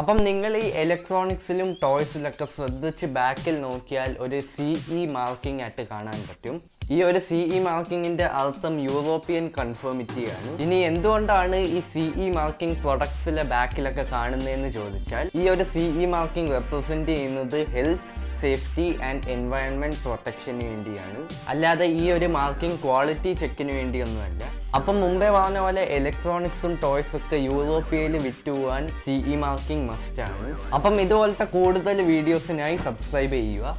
അപ്പം നിങ്ങൾ ഈ ഇലക്ട്രോണിക്സിലും ടോയ്സിലൊക്കെ ശ്രദ്ധിച്ച് ബാക്കിൽ നോക്കിയാൽ ഒരു സി ഇ മാർക്കിംഗ് ആയിട്ട് കാണാൻ പറ്റും. ഈ ഒരു സി ഇ മാർക്കിങ്ങിന്റെ അർത്ഥം യൂറോപ്യൻ കൺഫേമിറ്റിയാണ് ഇനി എന്തുകൊണ്ടാണ് ഈ സി ഇ മാർക്കിംഗ് പ്രൊഡക്ട്സിലെ ബാക്കിലൊക്കെ കാണുന്നതെന്ന് ചോദിച്ചാൽ ഈ ഒരു സി ഇ മാർക്കിംഗ് റെപ്രസെന്റ് ചെയ്യുന്നത് ഹെൽത്ത് സേഫ്റ്റി ആൻഡ് എൻവയൺമെന്റ് പ്രൊട്ടക്ഷന് വേണ്ടിയാണ്. അല്ലാതെ ഈ ഒരു മാർക്കിംഗ് ക്വാളിറ്റി ചെക്കിന് വേണ്ടിയൊന്നുമല്ല. അപ്പം മുമ്പേ പറഞ്ഞ പോലെ ഇലക്ട്രോണിക്സും ടോയ്സും ഒക്കെ യൂറോപ്യയിൽ വിറ്റുപോകാൻ സി ഇ മാർക്കിംഗ് മസ്റ്റാണ് അപ്പം ഇതുപോലത്തെ കൂടുതൽ വീഡിയോസിനായി സബ്സ്ക്രൈബ് ചെയ്യുക.